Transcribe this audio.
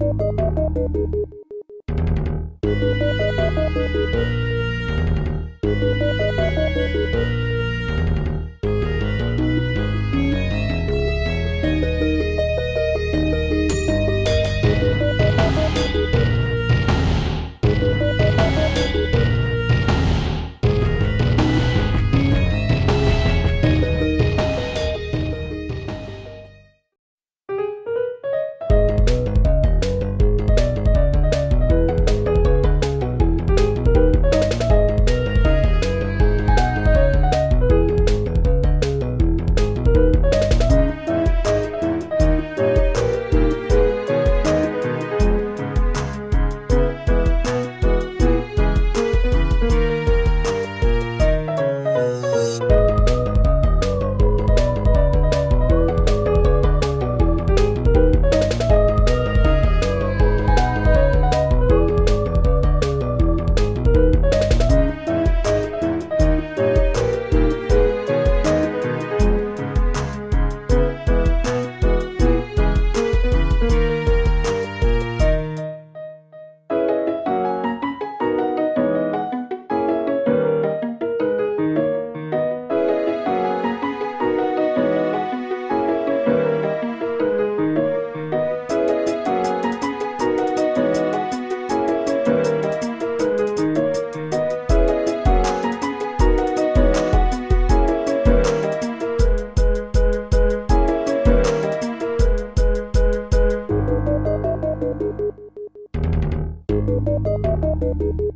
you you